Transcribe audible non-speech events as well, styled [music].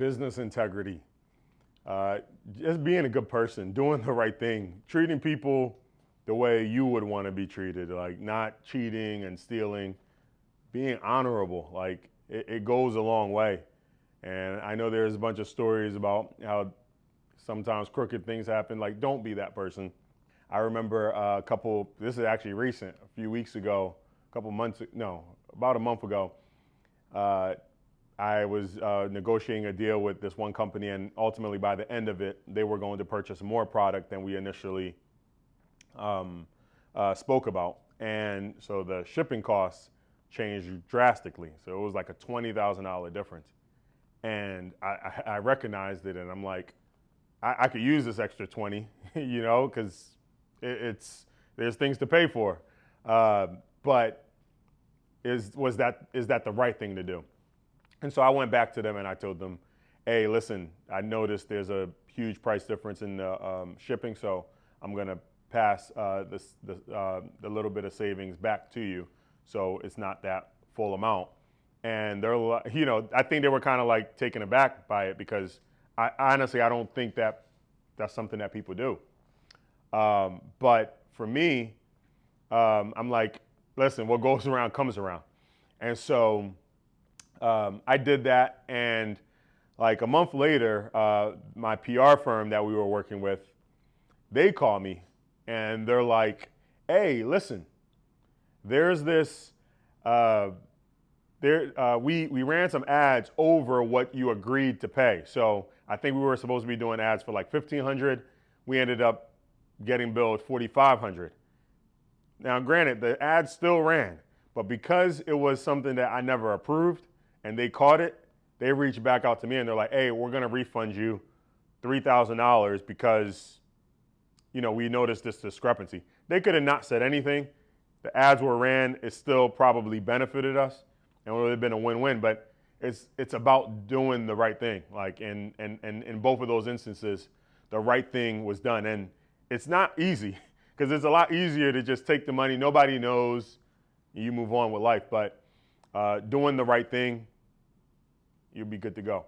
business integrity, uh, just being a good person, doing the right thing, treating people the way you would want to be treated, like not cheating and stealing, being honorable, like it, it goes a long way. And I know there's a bunch of stories about how sometimes crooked things happen. Like, don't be that person. I remember uh, a couple, this is actually recent, a few weeks ago, a couple months, no, about a month ago, uh, I was uh, negotiating a deal with this one company, and ultimately, by the end of it, they were going to purchase more product than we initially um, uh, spoke about. And so the shipping costs changed drastically. So it was like a $20,000 difference. And I, I, I, recognized it, and I'm like, I, I could use this extra 20, [laughs] you know, because it, it's there's things to pay for. Uh, but is was that is that the right thing to do? And so I went back to them and I told them, hey, listen, I noticed there's a huge price difference in the um, shipping, so I'm gonna pass uh, this, the, uh, the little bit of savings back to you, so it's not that full amount. And they're, you know, I think they were kind of like taken aback by it because I honestly I don't think that that's something that people do. Um, but for me, um, I'm like, listen, what goes [laughs] around comes around. And so um, I did that. And like a month later, uh, my PR firm that we were working with, they call me and they're like, hey, listen, there's this, uh, there, uh, we, we ran some ads over what you agreed to pay. So I think we were supposed to be doing ads for like 1500 We ended up getting billed 4500 now, granted, the ad still ran, but because it was something that I never approved and they caught it, they reached back out to me and they're like, hey, we're going to refund you $3,000 because, you know, we noticed this discrepancy. They could have not said anything. The ads were ran. It still probably benefited us and it would have been a win-win, but it's, it's about doing the right thing. Like in, in, in, in both of those instances, the right thing was done. And it's not easy. [laughs] because it's a lot easier to just take the money, nobody knows, you move on with life. But uh, doing the right thing, you'll be good to go.